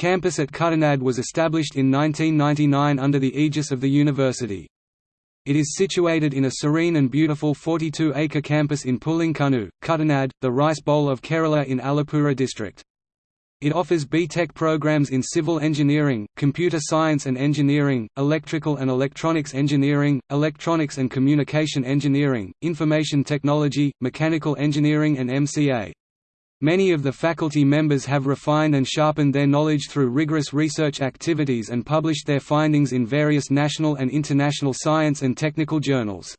Campus at Kuttanad was established in 1999 under the aegis of the university. It is situated in a serene and beautiful 42-acre campus in Pulinkunu, Kuttanad, the Rice Bowl of Kerala in Alappuzha district. It offers B.Tech programs in civil engineering, computer science and engineering, electrical and electronics engineering, electronics and communication engineering, information technology, mechanical engineering and MCA. Many of the faculty members have refined and sharpened their knowledge through rigorous research activities and published their findings in various national and international science and technical journals.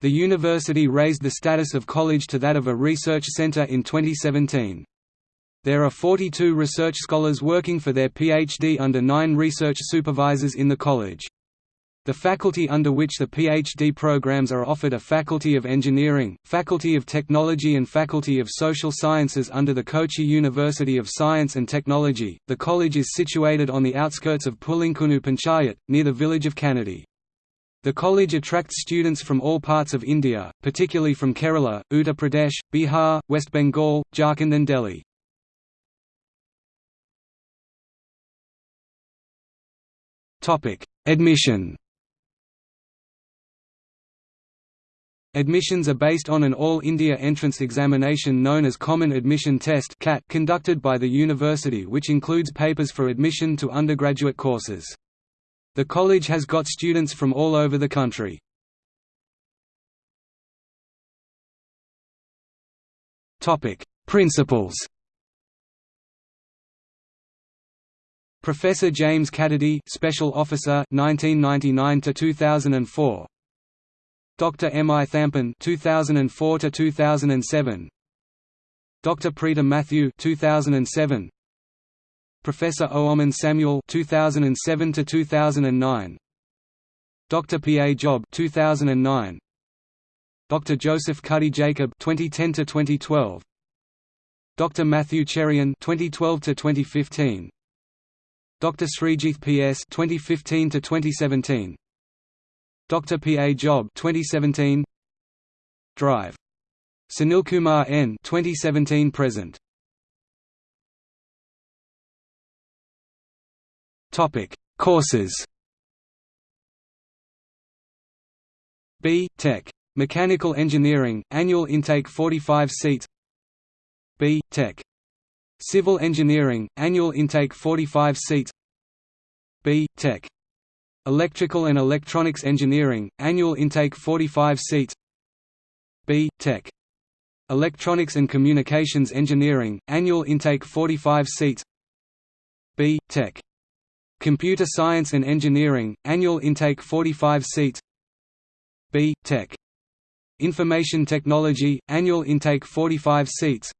The university raised the status of college to that of a research center in 2017. There are 42 research scholars working for their PhD under nine research supervisors in the college. The faculty under which the PhD programs are offered are Faculty of Engineering, Faculty of Technology and Faculty of Social Sciences under the Kochi University of Science and Technology. The college is situated on the outskirts of Pulinkunu Panchayat, near the village of Kannadi. The college attracts students from all parts of India, particularly from Kerala, Uttar Pradesh, Bihar, West Bengal, Jharkhand and Delhi. Admission Admissions are based on an All India entrance examination known as Common Admission Test conducted by the university which includes papers for admission to undergraduate courses. The college has got students from all over the country. Principals Professor James Cadady, Special Officer 1999 to 2004. Dr. M. I. Thampan 2004 to 2007. Dr. Preeta Matthew 2007. Professor Oomen Samuel 2007 to 2009. Dr. P. A. Job 2009. Dr. Joseph Cuddy Jacob 2010 to 2012. Dr. Matthew Cherian 2012 to 2015. Dr. Srijith P.S. 2015 to 2017. Dr. P. A. Job 2017. Drive. Sunilkumar N. 2017 present. Topic: Courses. B. Tech. Mechanical Engineering, annual intake 45 seats. B. Tech. Civil Engineering, annual intake 45 seats B. Tech. Electrical and Electronics Engineering, annual intake 45 seats B. Tech. Electronics and Communications Engineering, annual intake 45 seats B. Tech. Computer Science and Engineering, annual intake 45 seats B. Tech. Information Technology, annual intake 45 seats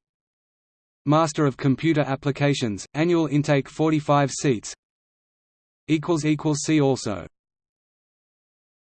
Master of Computer Applications, annual intake 45 seats See also